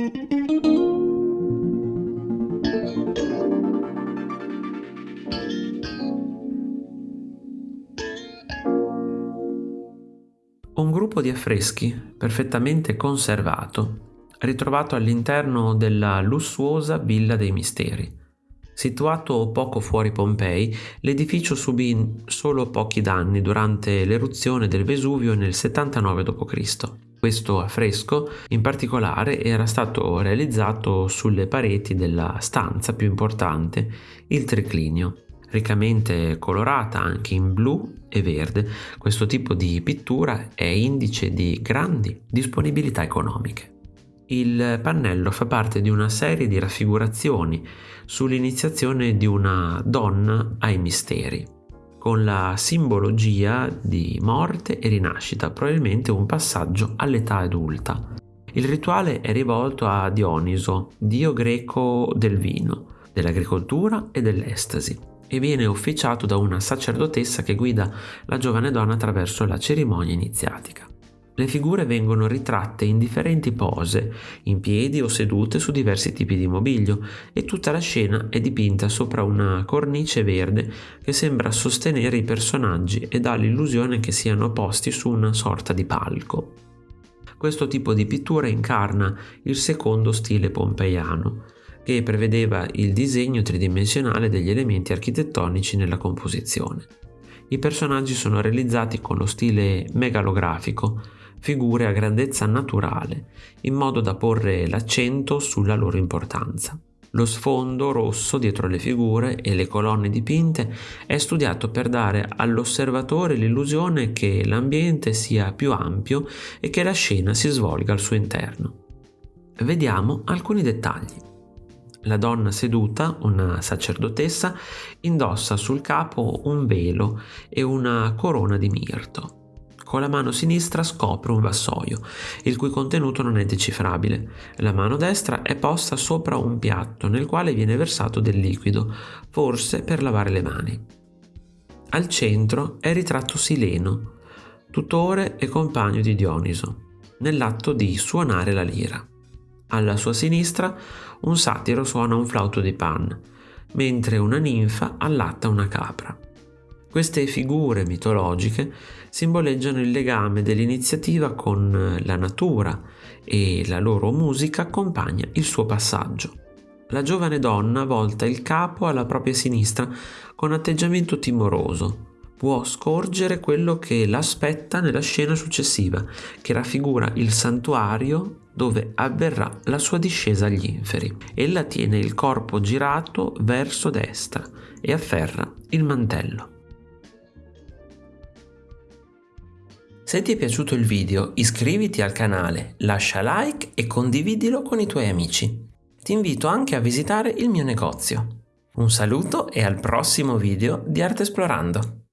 Un gruppo di affreschi perfettamente conservato, ritrovato all'interno della lussuosa Villa dei Misteri. Situato poco fuori Pompei, l'edificio subì solo pochi danni durante l'eruzione del Vesuvio nel 79 d.C. Questo affresco in particolare era stato realizzato sulle pareti della stanza più importante, il triclinio riccamente colorata anche in blu e verde. Questo tipo di pittura è indice di grandi disponibilità economiche. Il pannello fa parte di una serie di raffigurazioni sull'iniziazione di una donna ai misteri, con la simbologia di morte e rinascita, probabilmente un passaggio all'età adulta. Il rituale è rivolto a Dioniso, dio greco del vino, dell'agricoltura e dell'estasi e viene officiato da una sacerdotessa che guida la giovane donna attraverso la cerimonia iniziatica. Le figure vengono ritratte in differenti pose, in piedi o sedute su diversi tipi di mobilio e tutta la scena è dipinta sopra una cornice verde che sembra sostenere i personaggi e dà l'illusione che siano posti su una sorta di palco. Questo tipo di pittura incarna il secondo stile pompeiano, che prevedeva il disegno tridimensionale degli elementi architettonici nella composizione. I personaggi sono realizzati con lo stile megalografico, figure a grandezza naturale, in modo da porre l'accento sulla loro importanza. Lo sfondo rosso dietro le figure e le colonne dipinte è studiato per dare all'osservatore l'illusione che l'ambiente sia più ampio e che la scena si svolga al suo interno. Vediamo alcuni dettagli. La donna seduta, una sacerdotessa, indossa sul capo un velo e una corona di mirto. Con la mano sinistra scopre un vassoio, il cui contenuto non è decifrabile. La mano destra è posta sopra un piatto nel quale viene versato del liquido, forse per lavare le mani. Al centro è ritratto Sileno, tutore e compagno di Dioniso, nell'atto di suonare la lira. Alla sua sinistra un satiro suona un flauto di pan, mentre una ninfa allatta una capra. Queste figure mitologiche simboleggiano il legame dell'iniziativa con la natura e la loro musica accompagna il suo passaggio. La giovane donna volta il capo alla propria sinistra con atteggiamento timoroso, può scorgere quello che l'aspetta nella scena successiva, che raffigura il santuario dove avverrà la sua discesa agli inferi. Ella tiene il corpo girato verso destra e afferra il mantello. Se ti è piaciuto il video iscriviti al canale, lascia like e condividilo con i tuoi amici. Ti invito anche a visitare il mio negozio. Un saluto e al prossimo video di Arte Esplorando!